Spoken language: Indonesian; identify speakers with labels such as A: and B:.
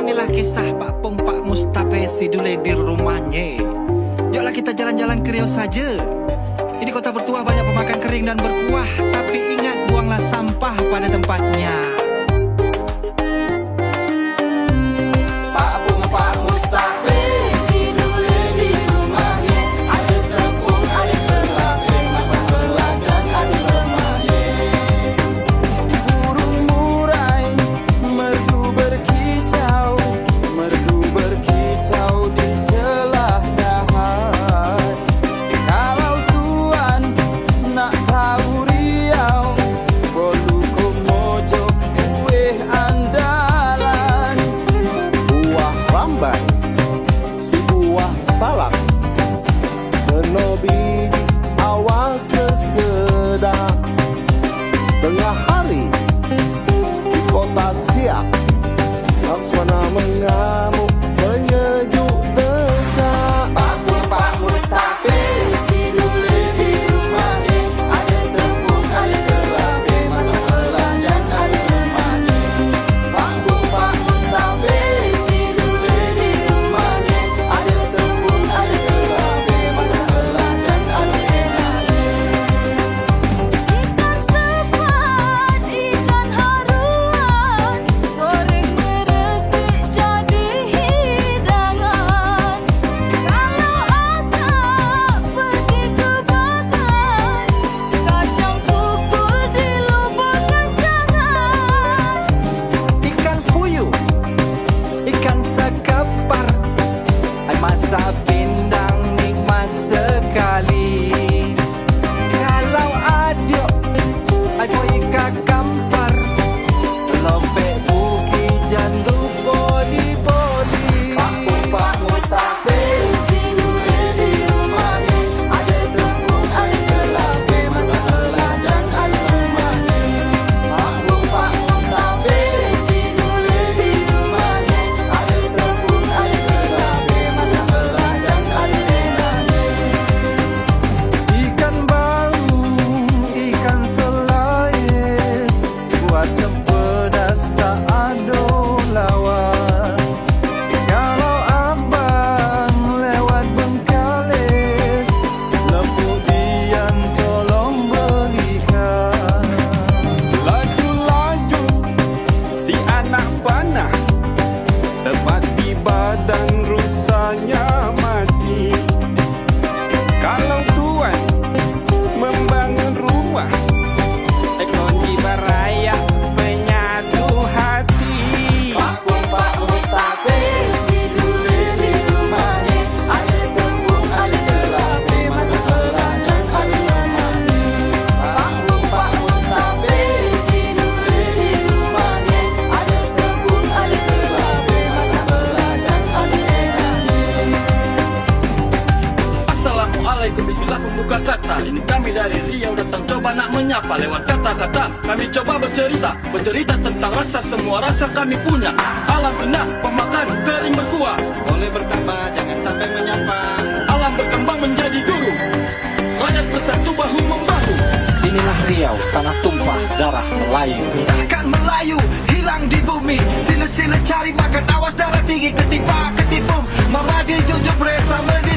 A: Inilah kisah Pak Pung Pak Mustafa Sidule di rumahnya. Yuklah kita jalan-jalan ke Riau saja. Ini kota bertuah banyak pemakan kering dan berkuah. Tapi ingat buanglah sampah pada tempatnya
B: Tengah hari Di kota siap. Lakswana mengamuk
C: kata Ini kami dari Riau datang coba nak menyapa Lewat kata-kata. Kami coba bercerita Bercerita tentang rasa semua rasa kami punya. Alam benar pemakan kering berkuah.
A: Boleh bertambah jangan sampai menyapa.
C: Alam berkembang menjadi guru Rakyat bersatu bahu membahu.
A: Inilah Riau, tanah tumpah, darah Melayu. Takkan Melayu, hilang di bumi. Sila-sila cari makan, awas darah tinggi Ketimpa, ketipung, Mamadi, jujur, bersama